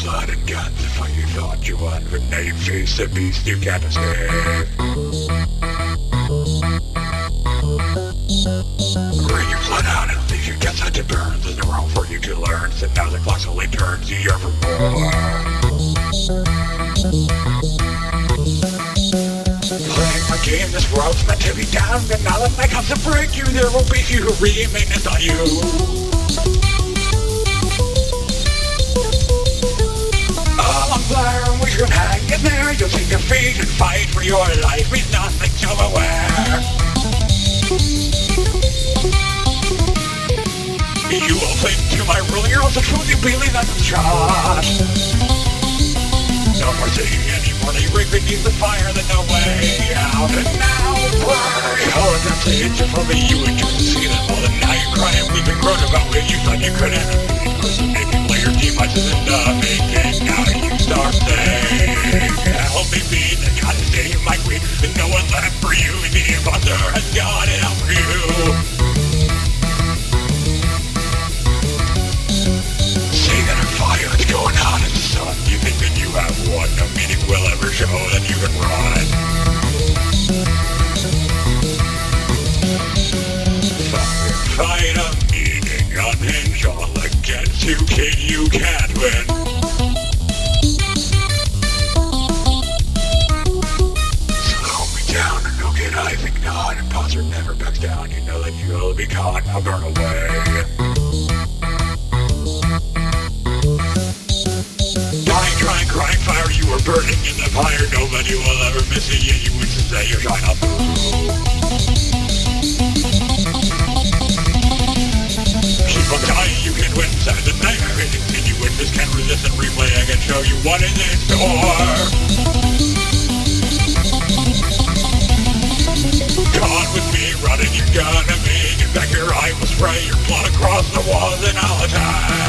blood and guns to fight you thought you won, now you face the beast you can't escape. Bring your blood out and leave your guts out to burn. There's no room for you to learn, so now the clock slowly turns, you for. Playing my game, this world's meant to be down, but now that my comes to break you, there will be few who remain on you. There, we should hang in there, you'll see defeat and fight for your life, with nothing to aware. You will think to my rule, you're also truly believe that's a shot. No more sitting anymore, they ring beneath the fire, there's no way out. And now, oh, all of that's it, just for me, you and you see them all, and now you're crying, been grown about what you thought you couldn't. You play your team, I just end up making, Fire, fight a meaning, unhinge all against you, kid, you can't win. Slow me down, and no kid, I think not. Imposter never backs down, you know that you'll be caught, I'll burn away. Burning in the fire. Nobody will ever miss you, yet you to say you're trying to and. I can show you what is in store. Gone with me, running, you're gonna be. Get back here, I will spray your blood across the walls and I'll attack.